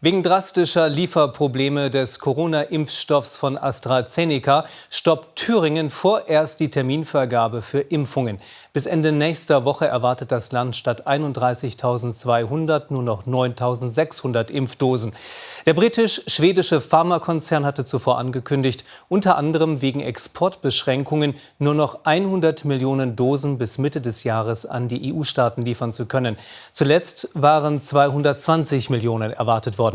Wegen drastischer Lieferprobleme des Corona-Impfstoffs von AstraZeneca stoppt Thüringen vorerst die Terminvergabe für Impfungen. Bis Ende nächster Woche erwartet das Land statt 31.200 nur noch 9.600 Impfdosen. Der britisch-schwedische Pharmakonzern hatte zuvor angekündigt, unter anderem wegen Exportbeschränkungen nur noch 100 Millionen Dosen bis Mitte des Jahres an die EU-Staaten liefern zu können. Zuletzt waren 220 Millionen erwartet worden.